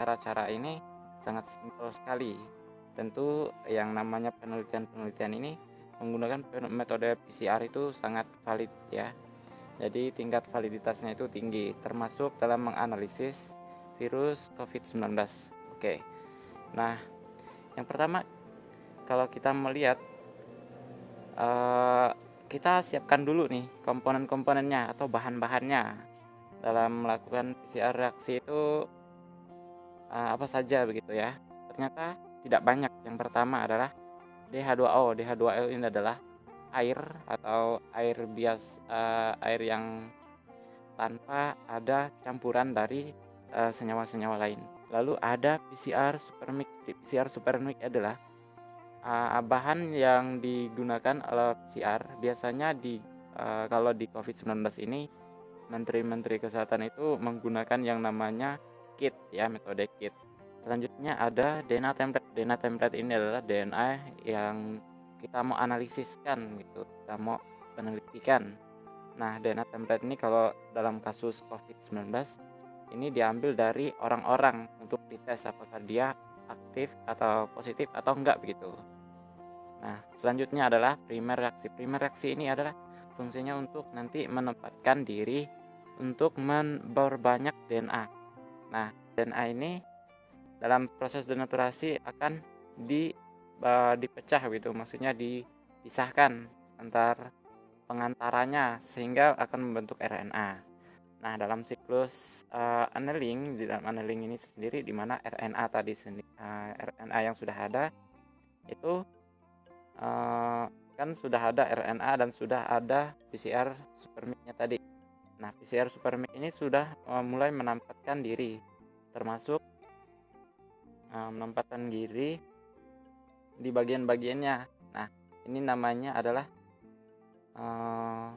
cara-cara ini sangat simpel sekali. Tentu yang namanya penelitian-penelitian ini menggunakan metode PCR itu sangat valid ya. Jadi tingkat validitasnya itu tinggi termasuk dalam menganalisis virus COVID-19. Oke. Nah, yang pertama kalau kita melihat uh, kita siapkan dulu nih komponen-komponennya atau bahan-bahannya dalam melakukan PCR reaksi itu uh, apa saja begitu ya. Ternyata tidak banyak. Yang pertama adalah DH2O DH2O ini adalah air atau air bias uh, air yang tanpa ada campuran dari senyawa-senyawa uh, lain. Lalu ada PCR supermik PCR supermik adalah uh, bahan yang digunakan oleh PCR biasanya di uh, kalau di COVID-19 ini menteri-menteri kesehatan itu menggunakan yang namanya kit ya metode kit. Selanjutnya ada DNA template. DNA template ini adalah DNA yang kita mau analisiskan gitu, kita mau penelitikan. Nah, DNA template ini kalau dalam kasus COVID-19 ini diambil dari orang-orang untuk dites apakah dia aktif atau positif atau enggak begitu. Nah, selanjutnya adalah primer reaksi. Primer reaksi ini adalah fungsinya untuk nanti menempatkan diri untuk memperbanyak DNA. Nah, DNA ini dalam proses denaturasi akan di uh, dipecah gitu, maksudnya dipisahkan antar pengantaranya sehingga akan membentuk RNA. Nah, dalam siklus uh, annealing, di dalam annealing ini sendiri di mana RNA tadi sendiri, uh, RNA yang sudah ada itu uh, kan sudah ada RNA dan sudah ada PCR supermiknya tadi. Nah, PCR Supermic ini sudah uh, mulai menempatkan diri, termasuk eh, uh, menempatkan diri di bagian-bagiannya. Nah, ini namanya adalah uh,